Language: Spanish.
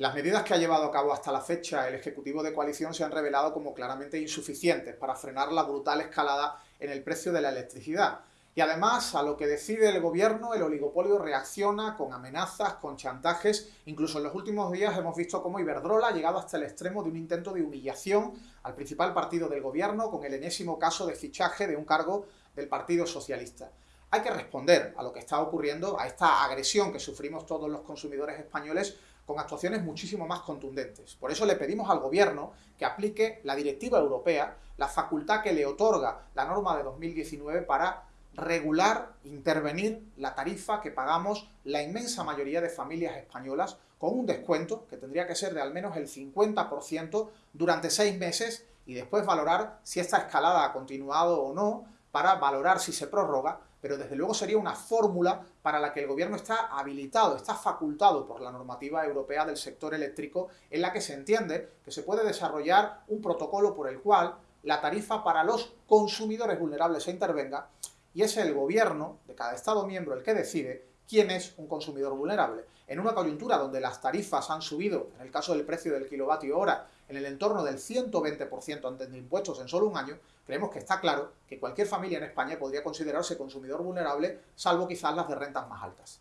Las medidas que ha llevado a cabo hasta la fecha el Ejecutivo de Coalición se han revelado como claramente insuficientes para frenar la brutal escalada en el precio de la electricidad. Y además, a lo que decide el gobierno, el oligopolio reacciona con amenazas, con chantajes. Incluso en los últimos días hemos visto cómo Iberdrola ha llegado hasta el extremo de un intento de humillación al principal partido del gobierno con el enésimo caso de fichaje de un cargo del Partido Socialista. Hay que responder a lo que está ocurriendo, a esta agresión que sufrimos todos los consumidores españoles con actuaciones muchísimo más contundentes. Por eso le pedimos al Gobierno que aplique la directiva europea, la facultad que le otorga la norma de 2019 para regular, intervenir la tarifa que pagamos la inmensa mayoría de familias españolas con un descuento que tendría que ser de al menos el 50% durante seis meses y después valorar si esta escalada ha continuado o no para valorar si se prorroga pero desde luego sería una fórmula para la que el gobierno está habilitado, está facultado por la normativa europea del sector eléctrico, en la que se entiende que se puede desarrollar un protocolo por el cual la tarifa para los consumidores vulnerables se intervenga y es el gobierno de cada Estado miembro el que decide quién es un consumidor vulnerable. En una coyuntura donde las tarifas han subido, en el caso del precio del kilovatio hora, en el entorno del 120% antes de impuestos en solo un año, creemos que está claro que cualquier familia en España podría considerarse consumidor vulnerable, salvo quizás las de rentas más altas.